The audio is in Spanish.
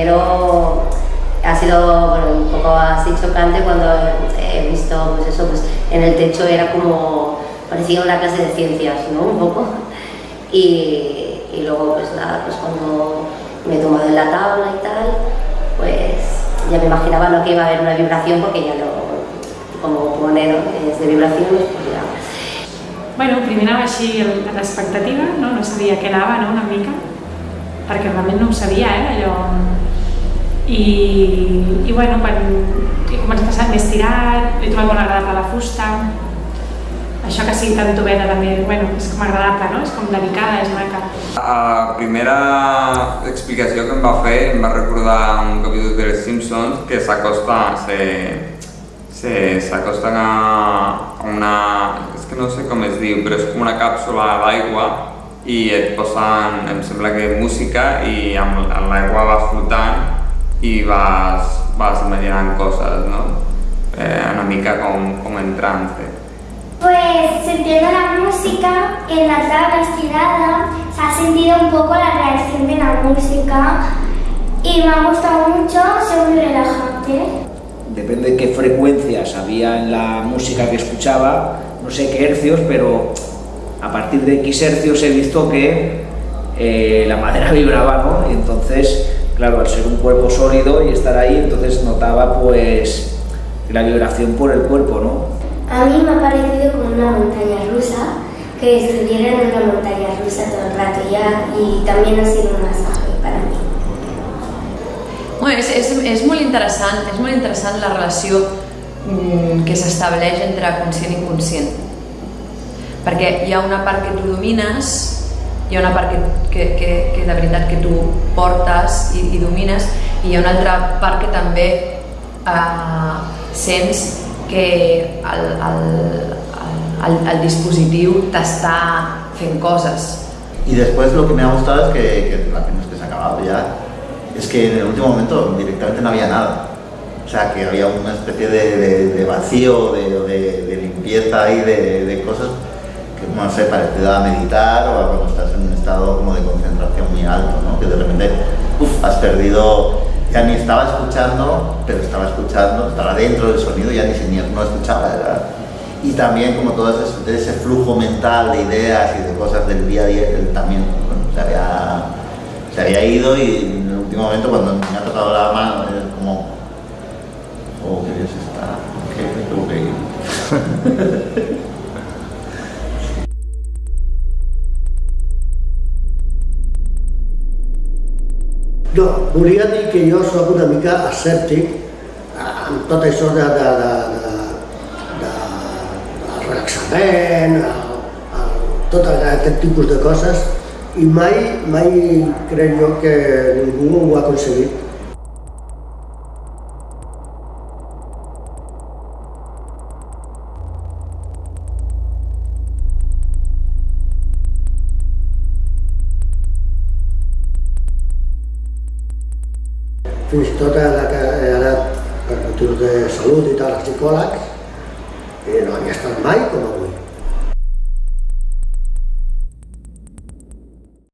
primero ha sido bueno, un poco así chocante cuando he visto pues eso, pues en el techo era como, parecía una clase de ciencias, ¿no? Un poco. Y, y luego pues nada, pues cuando me he tomado en la tabla y tal, pues ya me imaginaba lo que iba a haber una vibración porque ya lo, como es de vibraciones, pues ya. Bueno, primer anava així l'expectativa, no? no sabia què anava, no? una mica, perquè realment no ho sabia, eh? allò... I, i bueno, quan he començat a estar més tirat, he trobat molt agradable la fusta, això que sigui tan tovera també, bueno, és com agradable, no? És com delicada, és maca. La primera explicació que em va fer em va recordar un capítol de Les Simpsons que s'acosta s'acosten a una... és que no sé com es diu, però és com una càpsula d'aigua i et posen, em sembla que música i amb, l'aigua vas flotant i vas, vas imaginant coses, no? Eh, una mica com, com en trance. Pues sintiendo la música en la tabla estirada se ha sentido un poco la reacción de la música y me ha gustado mucho, es muy relajante. Depende de qué frecuencias había en la música que escuchaba, no sé qué hercios, pero a partir de X hercios he visto que eh, la madera vibraba, ¿no? Y entonces, claro, al ser un cuerpo sólido y estar ahí, entonces notaba pues la vibración por el cuerpo, ¿no? A mí me ha parecido como una montaña rusa, que estuviera en una montaña rusa todo el rato ya y también ha sido un masaje para mí. Bueno, és, és, és molt interessant, és molt interessant la relació mm, que s'estableix entre conscient i inconscient. Perquè hi ha una part que tu domines, hi ha una part que, que, que, que de veritat que tu portes i, i domines, i hi ha una altra part que també eh, sents que el, el, el, el dispositiu t'està fent cosas. Y después lo que me ha gustado es que, que la pena es que se ha acabado ya, es que en el último momento directamente no había nada. O sea, que había una especie de, de, de vacío, de, de, limpieza ahí, de, cosas no sé, parecido a meditar o cuando estás en un estado como de concentración muy alto, ¿no? Que de repente, has perdido ya ni estaba escuchando, pero estaba escuchando, estaba dentro del sonido, ya ni siquiera no escuchaba. ¿verdad? Y también como todo ese, flujo mental de ideas y de cosas del día a día, también se, había, se había ido y en el último momento cuando me ha tocado la mano, es como, oh, bien se está, que tengo que ir. No, volia dir que jo sóc una mica escèptic amb tot això de, de, de, de, de, de relaxament, el, el, tot aquest tipus de coses, i mai, mai crec jo que ningú ho ha aconseguit. Fins tot ara que he anat per motius de salut i tal, psicòlegs, i no havia estat mai com avui.